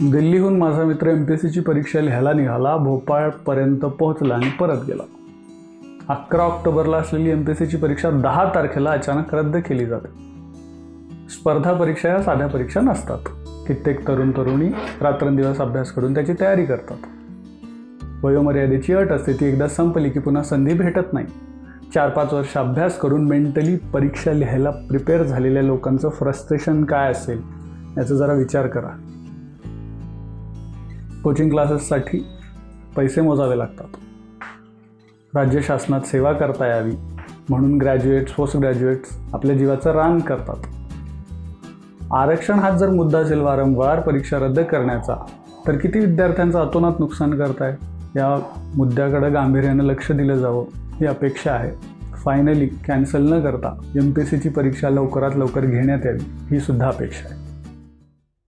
दिल्लीहून माझा मित्र एम पी एस सीची परीक्षा लिहायला निघाला भोपाळपर्यंत पोहोचला आणि परत गेला. अकरा ऑक्टोबरला असलेली एम पी एस सीची परीक्षा दहा तारखेला अचानक रद्द केली जाते. स्पर्धा परीक्षा या साध्या परीक्षा नसतात. कित्येक तरुण तरुणी रात्रंदिवस अभ्यास करून त्याची तयारी करतात. वयोमर्यादेची अट असते ती एकदा संपली की पुन्हा संधी भेटत नाही. चार पाच वर्ष अभ्यास करून मेंटली परीक्षा लिहायला प्रिपेअर झालेल्या लोकांचं फ्रस्ट्रेशन काय असेल याचा जरा विचार करा. कोचिंग क्लासेससाठी पैसे मोजावे लागतात. राज्य शासनात सेवा करता यावी म्हणून ग्रॅज्युएट्स पोस्ट ग्रॅज्युएट्स आपल्या जीवाचं रान करतात. आरक्षण हाच जर मुद्दा असेल वारंवार परीक्षा रद्द करण्याचा तर किती विद्यार्थ्यांचं अतोनात नुकसान करताय? या मुद्द्याकडे गांभीर्यानं लक्ष दिलं जावं ही अपेक्षा आहे. फायनली कॅन्सल न करता एम पी सीची परीक्षा लवकरात लवकर घेण्यात यावी ही सुद्धा अपेक्षा आहे.